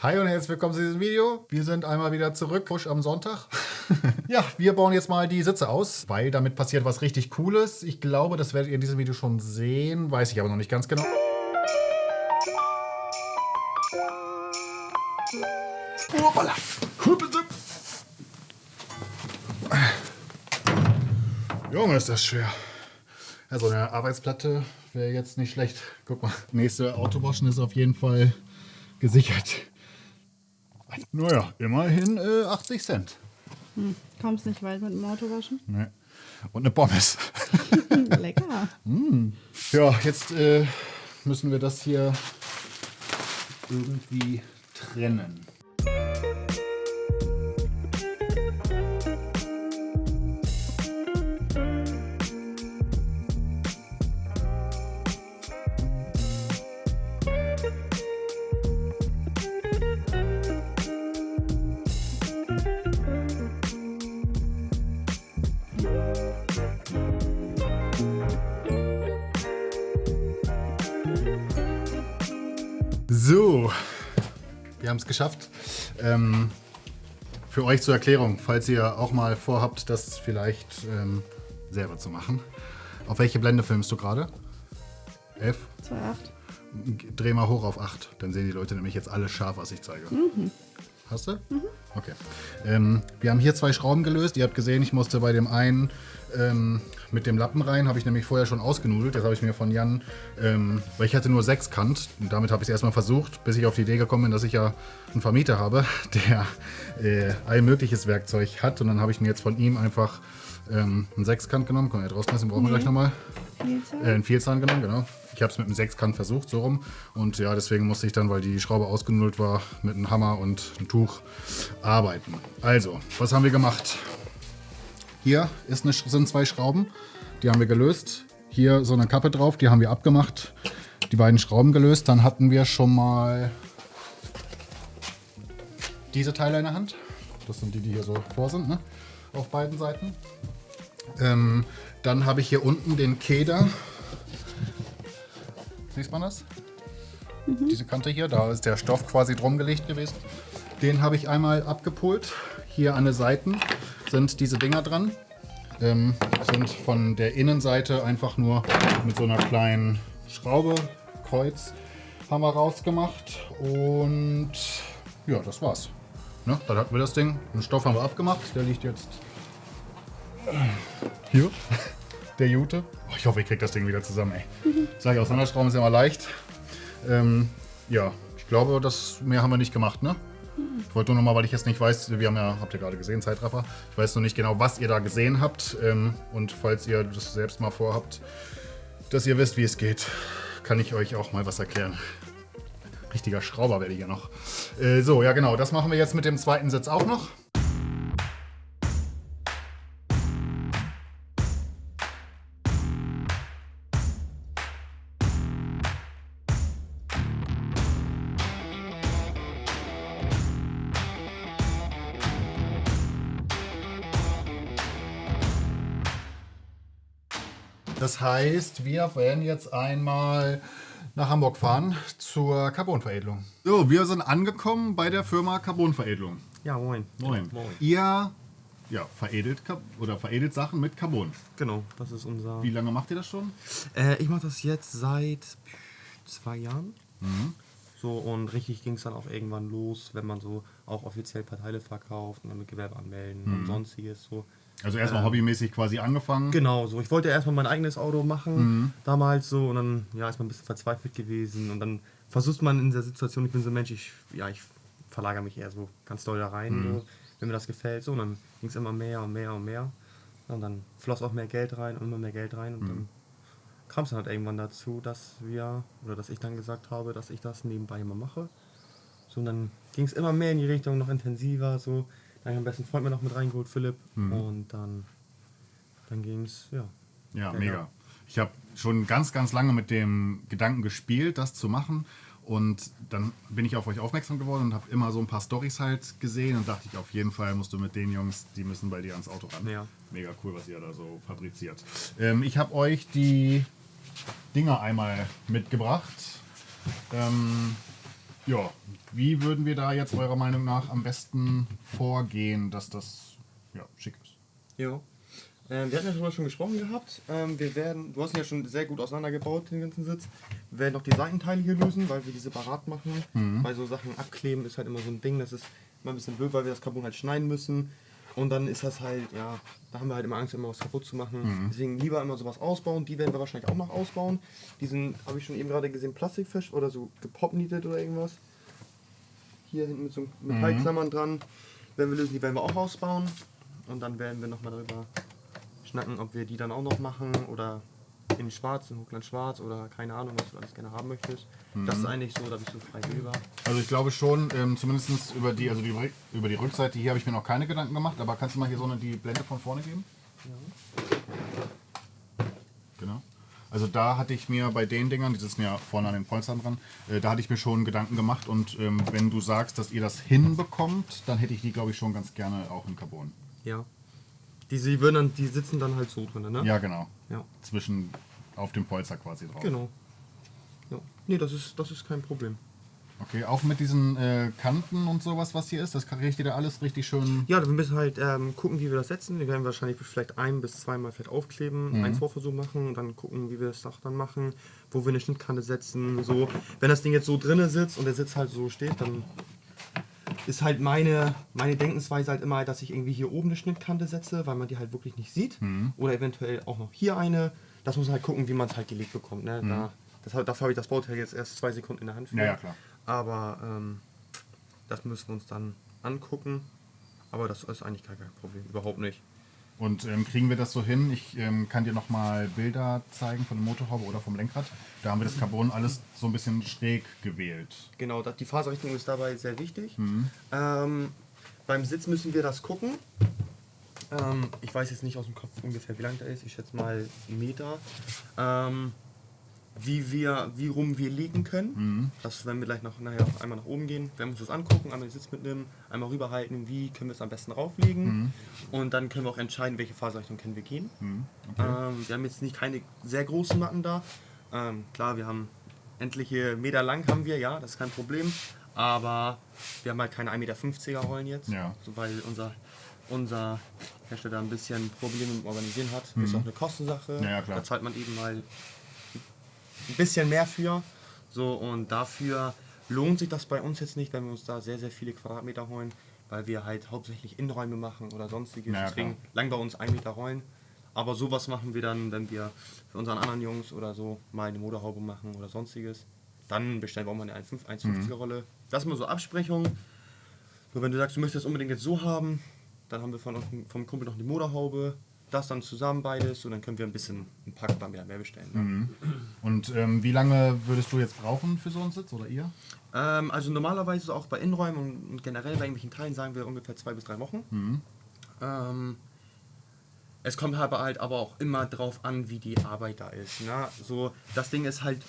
Hi und herzlich willkommen zu diesem Video. Wir sind einmal wieder zurück, Push am Sonntag. ja, wir bauen jetzt mal die Sitze aus, weil damit passiert was richtig Cooles. Ich glaube, das werdet ihr in diesem Video schon sehen, weiß ich aber noch nicht ganz genau. Hoppala. Junge, ist das schwer. Ja, so eine Arbeitsplatte wäre jetzt nicht schlecht. Guck mal, nächste Autowaschen ist auf jeden Fall gesichert. Naja, immerhin äh, 80 Cent. Hm, kommst nicht weit mit dem Auto waschen? Nee. Und eine Pommes. Lecker. mm. Ja, jetzt äh, müssen wir das hier irgendwie trennen. So, wir haben es geschafft. Ähm, für euch zur Erklärung, falls ihr auch mal vorhabt, das vielleicht ähm, selber zu machen. Auf welche Blende filmst du gerade? 11? 2,8. Dreh mal hoch auf 8, dann sehen die Leute nämlich jetzt alles scharf, was ich zeige. Mhm. Hast du? Mhm. Okay. Ähm, wir haben hier zwei Schrauben gelöst. Ihr habt gesehen, ich musste bei dem einen ähm, mit dem Lappen rein, habe ich nämlich vorher schon ausgenudelt. Das habe ich mir von Jan, ähm, weil ich hatte nur sechs Kant. Und damit habe ich es erstmal versucht, bis ich auf die Idee gekommen bin, dass ich ja einen Vermieter habe, der äh, all mögliches Werkzeug hat. Und dann habe ich mir jetzt von ihm einfach ähm, einen Sechskant genommen. Können wir ja draußen lassen, brauchen wir gleich nochmal. Vielzahn? Äh, einen Vielzahn genommen, genau. Ich habe es mit einem Sechskant versucht, so rum. Und ja, deswegen musste ich dann, weil die Schraube ausgenudelt war, mit einem Hammer und einem Tuch arbeiten. Also, was haben wir gemacht? Hier ist eine, sind zwei Schrauben, die haben wir gelöst. Hier so eine Kappe drauf, die haben wir abgemacht. Die beiden Schrauben gelöst. Dann hatten wir schon mal diese Teile in der Hand. Das sind die, die hier so vor sind, ne? auf beiden Seiten. Ähm, dann habe ich hier unten den Keder Sieht man das? Mhm. Diese Kante hier, da ist der Stoff quasi drum gelegt gewesen. Den habe ich einmal abgepult. Hier an den Seiten sind diese Dinger dran. Ähm, sind von der Innenseite einfach nur mit so einer kleinen Schraube, Kreuz, haben wir rausgemacht. Und ja, das war's. Ne, dann hatten wir das Ding. Den Stoff haben wir abgemacht. Der liegt jetzt hier der Jute. Oh, ich hoffe, ich kriege das Ding wieder zusammen, ey. Mhm. Sag ich, auseinanderschrauben ist ja immer leicht. Ähm, ja, ich glaube, das mehr haben wir nicht gemacht, ne? Mhm. Ich wollte nur noch mal, weil ich jetzt nicht weiß, wir haben ja, habt ihr gerade gesehen, Zeitraffer. Ich weiß noch nicht genau, was ihr da gesehen habt. Ähm, und falls ihr das selbst mal vorhabt, dass ihr wisst, wie es geht, kann ich euch auch mal was erklären. Richtiger Schrauber werde ich ja noch. Äh, so, ja genau, das machen wir jetzt mit dem zweiten Sitz auch noch. Das heißt, wir werden jetzt einmal nach Hamburg fahren zur Carbonveredelung. So, wir sind angekommen bei der Firma Carbonveredelung. Ja, moin. Moin. moin. Ihr ja, veredelt oder veredelt Sachen mit Carbon. Genau, das ist unser. Wie lange macht ihr das schon? Äh, ich mache das jetzt seit zwei Jahren. Mhm. So und richtig ging es dann auch irgendwann los, wenn man so auch offiziell Parteile verkauft und dann mit Gewerbe anmelden mhm. und sonstiges so. Also erstmal ähm, hobbymäßig quasi angefangen. Genau, so. Ich wollte erstmal mein eigenes Auto machen, mhm. damals so, und dann ja, ist man ein bisschen verzweifelt gewesen. Und dann versucht man in der Situation, ich bin so ein Mensch, ich, ja, ich verlagere mich eher so ganz doll da rein, mhm. so, wenn mir das gefällt. So, und dann ging es immer mehr und mehr und mehr. Und dann floss auch mehr Geld rein und immer mehr Geld rein. Und mhm. dann kam es dann halt irgendwann dazu, dass wir, oder dass ich dann gesagt habe, dass ich das nebenbei immer mache. So, und dann ging es immer mehr in die Richtung, noch intensiver, so dann habe ich am besten Freund mir noch mit reingeholt, Philipp. Mhm. Und dann, dann ging es, ja. Ja, mega. Ich habe schon ganz, ganz lange mit dem Gedanken gespielt, das zu machen. Und dann bin ich auf euch aufmerksam geworden und habe immer so ein paar Stories halt gesehen und dachte ich, auf jeden Fall musst du mit den Jungs, die müssen bei dir ans Auto ran. Ja. Mega cool, was ihr da so fabriziert. Ähm, ich habe euch die Dinger einmal mitgebracht. Ähm, Ja, wie würden wir da jetzt eurer Meinung nach am besten vorgehen, dass das ja, schick ist? Ja. Ähm, wir hatten ja darüber schon gesprochen gehabt. Ähm, wir werden, du hast ihn ja schon sehr gut auseinandergebaut, den ganzen Sitz. Wir werden noch die Seitenteile hier lösen, weil wir die separat machen. Weil so Sachen abkleben ist halt immer so ein Ding, das ist immer ein bisschen blöd, weil wir das Carbon halt schneiden müssen. Und dann ist das halt, ja, da haben wir halt immer Angst, immer was kaputt zu machen. Deswegen lieber immer sowas ausbauen. Die werden wir wahrscheinlich auch noch ausbauen. Diesen habe ich schon eben gerade gesehen, Plastikfisch oder so gepopnietet oder irgendwas. Hier hinten mit so Metallklammern dran. Wenn wir lösen, die werden wir auch ausbauen. Und dann werden wir nochmal darüber schnacken, ob wir die dann auch noch machen oder in schwarz, in Hochland schwarz oder keine Ahnung, was du alles gerne haben möchtest. Das ist eigentlich so, da bist du frei wählbar. Also ich glaube schon, ähm, zumindest über die, also die, über die Rückseite hier habe ich mir noch keine Gedanken gemacht, aber kannst du mal hier so eine, die Blende von vorne geben? Genau. Also da hatte ich mir bei den Dingern, die sitzen ja vorne an den Polstern dran, äh, da hatte ich mir schon Gedanken gemacht und ähm, wenn du sagst, dass ihr das hinbekommt, dann hätte ich die, glaube ich, schon ganz gerne auch in Carbon. Ja. Die, sie würden dann, die sitzen dann halt so drin, ne? Ja, genau. Ja. Zwischen auf dem Polster quasi drauf. Genau. Ja. Nee, das ist, das ist kein Problem. Okay, auch mit diesen äh, Kanten und sowas, was hier ist, das kriegt ihr da alles richtig schön. Ja, wir müssen halt ähm, gucken, wie wir das setzen. Wir werden wahrscheinlich vielleicht ein bis zweimal vielleicht aufkleben, einen Vorversuch machen und dann gucken, wie wir das auch dann machen, wo wir eine Schnittkante setzen. So, wenn das Ding jetzt so drinne sitzt und der Sitz halt so steht, dann ist halt meine, meine Denkensweise halt immer, dass ich irgendwie hier oben eine Schnittkante setze, weil man die halt wirklich nicht sieht. Oder eventuell auch noch hier eine. Das muss man halt gucken, wie man es halt gelegt bekommt. Ne? Da, das, dafür habe ich das Bauteil jetzt erst zwei Sekunden in der Hand. Ja, ja, klar. Aber ähm, das müssen wir uns dann angucken. Aber das ist eigentlich gar kein Problem, überhaupt nicht. Und ähm, kriegen wir das so hin? Ich ähm, kann dir nochmal Bilder zeigen von der Motorhaube oder vom Lenkrad. Da haben wir das Carbon alles so ein bisschen schräg gewählt. Genau, die Faserrichtung ist dabei sehr wichtig. Ähm, beim Sitz müssen wir das gucken. Ähm, ich weiß jetzt nicht aus dem Kopf ungefähr, wie lang der ist. Ich schätze mal einen Meter. Ähm, wie wir, wie rum wir liegen können. Das werden wir gleich noch nachher auch einmal nach oben gehen. Wir uns das angucken, einmal den Sitz mitnehmen, einmal rüberhalten, wie können wir es am besten rauflegen. Und dann können wir auch entscheiden, welche Faserrichtung können wir gehen. Ähm, wir haben jetzt nicht keine sehr großen Matten da. Ähm, klar, wir haben endliche Meter lang haben wir, ja, das ist kein Problem. Aber wir haben halt keine 1,50 Meter Rollen jetzt. Ja. So, weil unser, unser Hersteller ein bisschen Probleme mit dem Organisieren hat. Ist auch eine Kostensache. Ja. Da zahlt man eben mal ein bisschen mehr für. So, und dafür lohnt sich das bei uns jetzt nicht, wenn wir uns da sehr, sehr viele Quadratmeter holen, weil wir halt hauptsächlich Innenräume machen oder sonstiges. Ja, Deswegen lang bei uns ein Meter Rollen. Aber sowas machen wir dann, wenn wir für unseren anderen Jungs oder so mal eine Motorhaube machen oder sonstiges. Dann bestellen wir auch mal eine 1,50er Rolle. Das ist mal so Absprechung. Nur wenn du sagst, du möchtest das unbedingt jetzt so haben, dann haben wir von, vom Kumpel noch eine Motorhaube. Das dann zusammen beides und dann können wir ein bisschen ein paar Quadratmeter mehr bestellen. Ne? Und ähm, wie lange würdest du jetzt brauchen für so einen Sitz oder ihr? Ähm, also normalerweise auch bei Innenräumen und, generell bei irgendwelchen Teilen sagen wir ungefähr zwei bis drei Wochen. Ähm, es kommt aber halt aber auch immer drauf an, wie die Arbeit da ist. Ne? So, das Ding ist halt,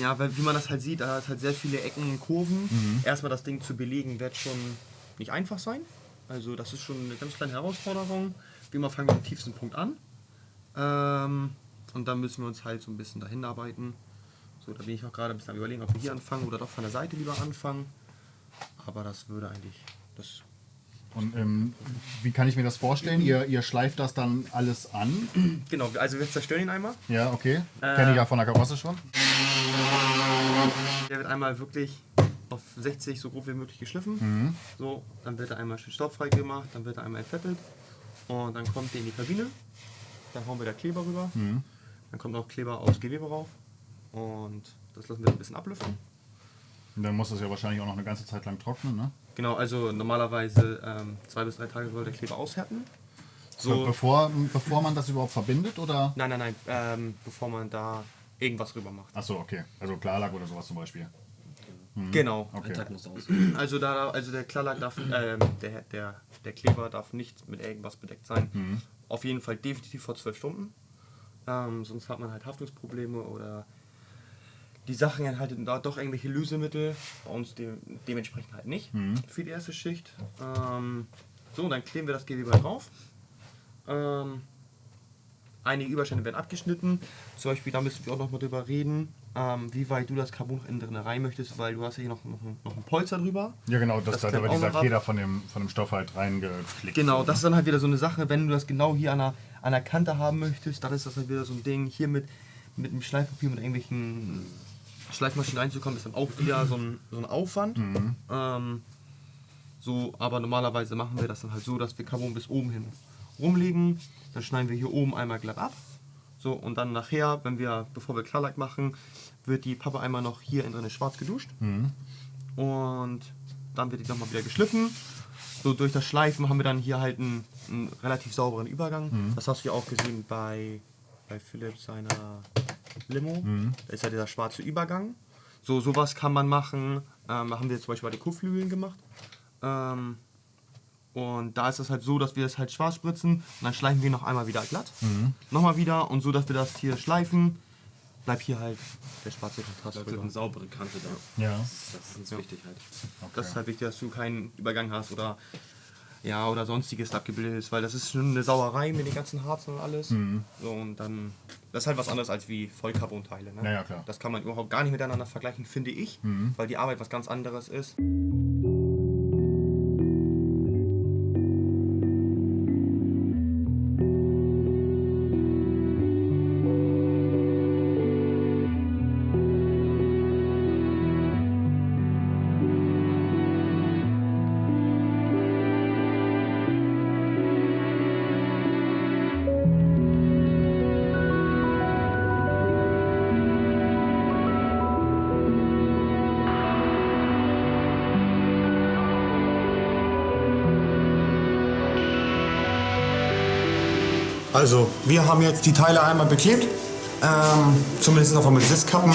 ja, wie man das halt sieht, da hat halt sehr viele Ecken und Kurven. Erstmal das Ding zu belegen, wird schon nicht einfach sein. Also das ist schon eine ganz kleine Herausforderung. Wie immer fangen wir am tiefsten Punkt an. Ähm, und dann müssen wir uns halt so ein bisschen dahin arbeiten. So, da bin ich auch gerade ein bisschen am überlegen, ob wir hier anfangen oder doch von der Seite lieber anfangen. Aber das würde eigentlich, das Und ähm, wie kann ich mir das vorstellen? Ihr, ihr schleift das dann alles an? Genau, also wir zerstören ihn einmal. Ja, okay. Äh. Kenne ich ja von der Karosse schon. Der wird einmal wirklich auf 60 so grob wie möglich geschliffen. Mhm. So, dann wird er einmal schön staubfrei gemacht, dann wird er einmal entfettet und dann kommt der in die Kabine. Dann hauen wir da Kleber rüber. Mhm. Dann kommt noch Kleber aufs Gewebe rauf und das lassen wir ein bisschen ablüften. Und dann muss das ja wahrscheinlich auch noch eine ganze Zeit lang trocknen, ne? Genau, also normalerweise ähm, zwei bis drei Tage soll der Kleber aushärten. So, Bevor, bevor man das überhaupt verbindet oder? nein, nein, nein, ähm, bevor man da irgendwas rüber macht. Achso, okay. Also Klarlack oder sowas zum Beispiel. Genau. Okay. Ein Tag muss aus. Also da, also der Klarlack darf, ähm, der, der, der Kleber darf nicht mit irgendwas bedeckt sein. Auf jeden Fall definitiv vor zwölf Stunden. Ähm, sonst hat man halt Haftungsprobleme oder die Sachen enthalten da doch irgendwelche Lösemittel. Bei uns de dementsprechend halt nicht für die erste Schicht. Ähm, so, dann kleben wir das Gewebe drauf. Ähm, einige Überstände werden abgeschnitten. Zum Beispiel, da müssen wir auch noch mal drüber reden, ähm, wie weit du das Carbon innen drin rein möchtest, weil du hast ja hier noch, noch, ein- noch ein Polster drüber. Ja, genau, das, Das wird auch dieser. Feder von dem, von dem Stoff halt reingeklickt. Genau, so, das ist dann halt wieder so eine Sache, wenn du das genau hier an der, an der Kante haben möchtest, dann ist das halt wieder so ein Ding, hier mit, mit einem Schleifpapier, mit irgendwelchen Schleifmaschinen reinzukommen, ist dann auch wieder so ein, so ein Aufwand. Ähm, so, aber normalerweise machen wir das dann halt so, dass wir Carbon bis oben hin rumlegen, dann schneiden wir hier oben einmal glatt ab. So, und dann nachher, wenn wir, bevor wir Klarlack machen, wird die Pappe einmal noch hier in drin schwarz geduscht. Und dann wird die nochmal wieder geschliffen. So durch das Schleifen haben wir dann hier halt einen, einen relativ sauberen Übergang. Das hast du ja auch gesehen bei, bei Philipp seiner Limo. Da ist ja dieser schwarze Übergang. So sowas kann man machen. Ähm, haben wir zum Beispiel bei den Kuhflügeln gemacht. Ähm, und da ist es halt so, dass wir das halt schwarz spritzen und dann schleifen wir noch einmal wieder glatt. Nochmal wieder und so, dass wir das hier schleifen, bleibt hier halt der schwarze Kontrast. Da wird drüber. eine saubere Kante da. Ja. Das ist uns wichtig halt. Das ist halt wichtig, dass du keinen Übergang hast oder ja oder sonstiges abgebildet ist, weil das ist schon eine Sauerei mit den ganzen Harzen und alles. So, und dann das ist halt was anderes als wie Vollcarbon-Teile. Ne? Ja, ja, klar. Das kann man überhaupt gar nicht miteinander vergleichen, finde ich, weil die Arbeit was ganz anderes ist. Also, wir haben jetzt die Teile einmal beklebt. Ähm, zumindest noch mit Sitzkappen.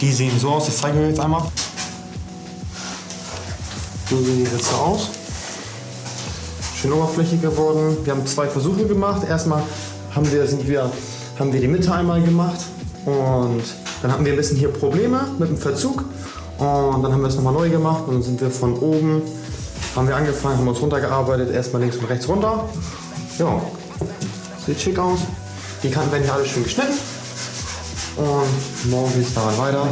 Die sehen so aus, ich zeige euch jetzt einmal. So sehen die Sitze aus. Schön oberflächig geworden. Wir haben zwei Versuche gemacht. Erstmal haben wir, sind wir, haben wir die Mitte einmal gemacht und dann hatten wir ein bisschen hier Probleme mit dem Verzug. Und dann haben wir es nochmal neu gemacht und dann sind wir von oben, haben wir angefangen, haben uns runtergearbeitet, erstmal links und rechts runter. Ja, Sieht schick aus. Die Kanten werden hier alle schön geschnitten. Und morgen geht es daran weiter.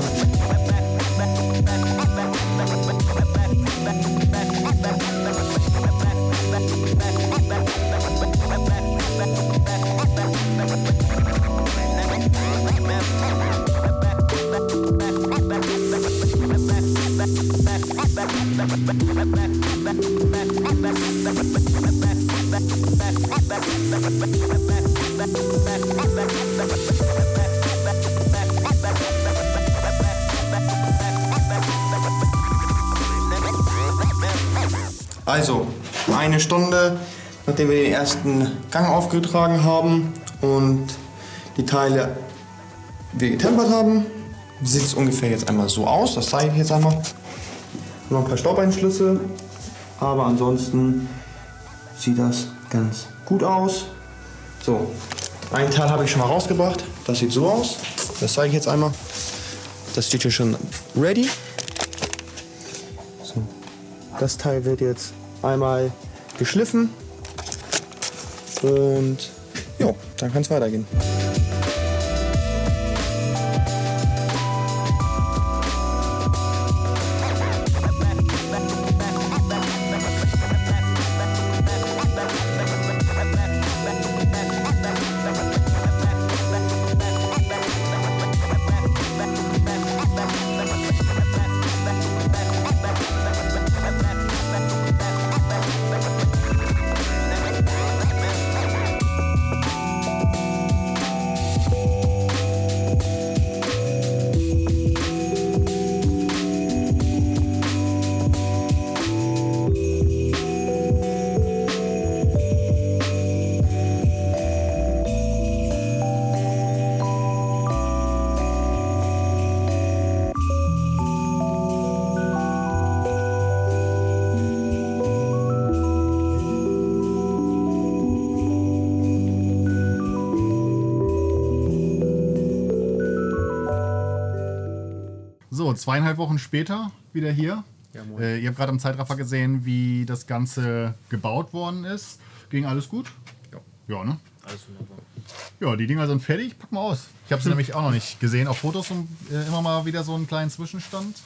Nachdem wir den ersten Gang aufgetragen haben und die Teile wir getempert haben, sieht es ungefähr jetzt einmal so aus. Das zeige ich jetzt einmal. Noch ein paar Staubeinschlüsse, aber ansonsten sieht das ganz gut aus. So, ein Teil habe ich schon mal rausgebracht. Das sieht so aus. Das zeige ich jetzt einmal. Das steht hier schon ready. So. Das Teil wird jetzt einmal geschliffen und ja, dann kann es weitergehen. Zweieinhalb Wochen später wieder hier. Ja, äh, ihr habt gerade im Zeitraffer gesehen, wie das Ganze gebaut worden ist. Ging alles gut? Ja. Ja, ne? Alles wunderbar. Ja, die Dinger sind fertig. Pack mal aus. Ich habe sie nämlich auch noch nicht gesehen. Auf Fotos und, äh, immer mal wieder so einen kleinen Zwischenstand.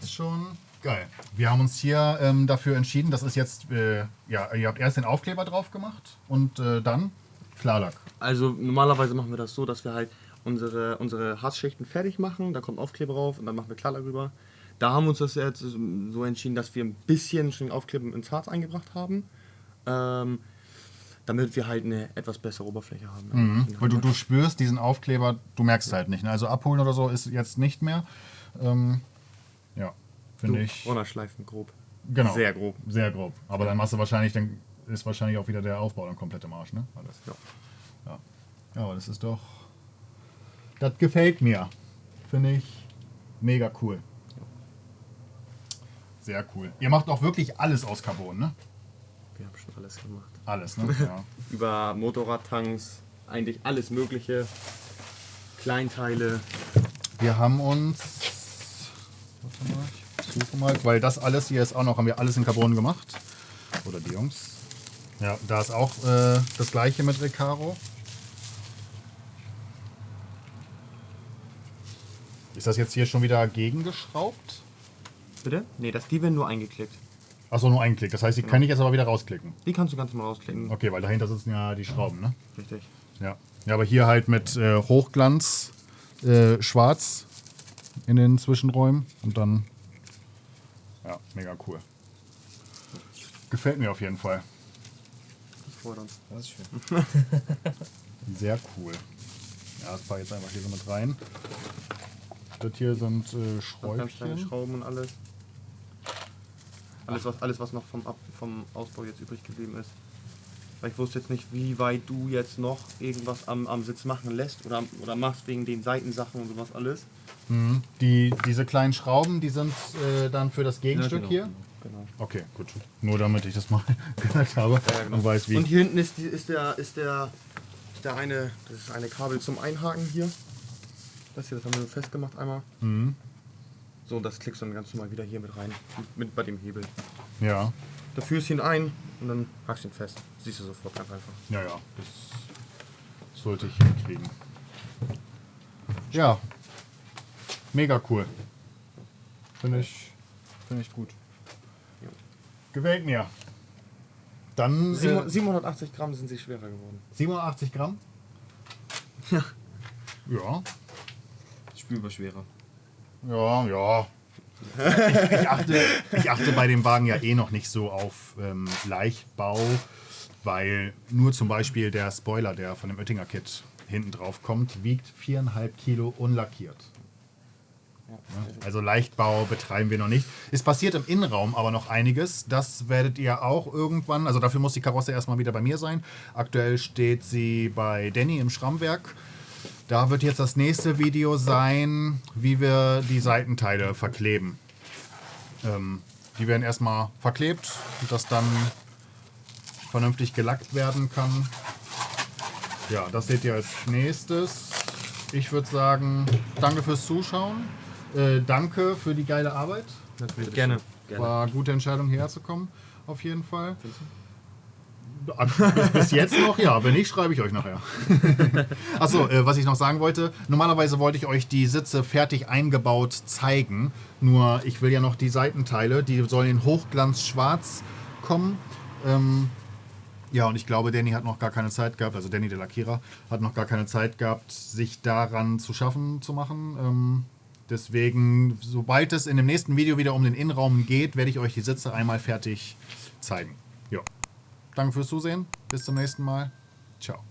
Ist schon geil. Wir haben uns hier ähm, dafür entschieden, das ist jetzt, äh, ja, ihr habt erst den Aufkleber drauf gemacht und äh, dann Klarlack. Also normalerweise machen wir das so, dass wir halt unsere, unsere Harzschichten fertig machen, da kommt Aufkleber drauf und dann machen wir Klarlack rüber. Da haben wir uns das jetzt so entschieden, dass wir ein bisschen schon Aufkleber ins Harz eingebracht haben, ähm, damit wir halt eine etwas bessere Oberfläche haben. Mhm. Weil du, du spürst diesen Aufkleber, du merkst es halt nicht. Ne? Also abholen oder so ist jetzt nicht mehr. Ähm, ja, finde ich. Runterschleifen, grob. Genau. Sehr grob. Sehr grob. Aber dann machst du wahrscheinlich, dann ist wahrscheinlich auch wieder der Aufbau dann komplett im Arsch, ne? Alles. Ja. Ja. ja, aber das ist doch. Das gefällt mir. Finde ich mega cool. Sehr cool. Ihr macht auch wirklich alles aus Carbon, ne? Wir haben schon alles gemacht. Alles, ne? Ja. Über Motorradtanks, eigentlich alles Mögliche. Kleinteile. Wir haben uns. Warte mal, ich suche mal, weil das alles hier ist auch noch, haben wir alles in Carbon gemacht. Oder die Jungs. Ja, da ist auch äh, das gleiche mit Recaro. Ist das jetzt hier schon wieder gegengeschraubt? Bitte? Nee, das, die werden nur eingeklickt. Achso, nur einen Klick. Das heißt, die kann ich jetzt aber wieder rausklicken. Die kannst du ganz normal rausklicken. Okay, weil dahinter sitzen ja die Schrauben, ne? Richtig. Ja. Ja, aber hier halt mit äh, Hochglanz äh, schwarz in den Zwischenräumen und dann. Ja, mega cool. Gefällt mir auf jeden Fall. Das freut uns. Das ist schön. Sehr cool. Ja, das ich jetzt einfach hier so mit rein. Das hier sind äh, Noch Ganz kleine Schräubchen. Schrauben und alles. Alles was, alles, was noch vom, Ab vom Ausbau jetzt übrig geblieben ist. Weil ich wusste jetzt nicht, wie weit du jetzt noch irgendwas am, am Sitz machen lässt oder, oder machst wegen den Seitensachen und sowas alles. Mhm. Die, diese kleinen Schrauben, die sind äh, dann für das Gegenstück genau, hier. Genau. Okay, gut. Nur damit ich das mal gesagt habe Ja, genau. und weiß, wie. Und hier hinten ist, die, ist, der, ist, der, ist der eine, das ist eine Kabel zum Einhaken hier. Das hier, das haben wir festgemacht einmal. Mhm. So, das klickst du dann ganz normal wieder hier mit rein. Mit bei dem Hebel. Ja, Da führst du ihn ein und dann hackst du ihn fest. Siehst du sofort ganz einfach. ja, ja. Das sollte ich hinkriegen. Ja. Mega cool. Finde ich, finde ich gut. Ja. Gefällt mir. Dann Sieben- äh, 780 Gramm sind sie schwerer geworden. 87 Gramm. Ja. Ja, Spürbar schwerer. ja, ja. Ich, ich, achte, ich achte bei dem Wagen ja eh noch nicht so auf ähm, Leichtbau, weil nur zum Beispiel der Spoiler, der von dem Oettinger Kit hinten drauf kommt, wiegt 4,5 Kilo unlackiert. Also Leichtbau betreiben wir noch nicht. Es passiert im Innenraum aber noch einiges. Das werdet ihr auch irgendwann. Also dafür muss die Karosse erstmal wieder bei mir sein. Aktuell steht sie bei Danny im Schrammwerk. Da wird jetzt das nächste Video sein, wie wir die Seitenteile verkleben. Ähm, die werden erstmal verklebt, dass dann vernünftig gelackt werden kann. Ja, das seht ihr als nächstes. Ich würde sagen, danke fürs Zuschauen. Äh, danke für die geile Arbeit. Natürlich. Gerne. War eine gute Entscheidung hierher zu kommen, auf jeden Fall. Bis, bis jetzt noch, ja. Wenn nicht, schreibe ich euch nachher. Achso, äh, was ich noch sagen wollte. Normalerweise wollte ich euch die Sitze fertig eingebaut zeigen. Nur ich will ja noch die Seitenteile, die sollen in Hochglanz schwarz kommen. Ähm, ja, und ich glaube, Danny hat noch gar keine Zeit gehabt, also Danny der Lackierer hat noch gar keine Zeit gehabt, sich daran zu schaffen zu machen. Ähm, deswegen, sobald es in dem nächsten Video wieder um den Innenraum geht, werde ich euch die Sitze einmal fertig zeigen. Ja. Danke fürs Zusehen. Bis zum nächsten Mal. Ciao.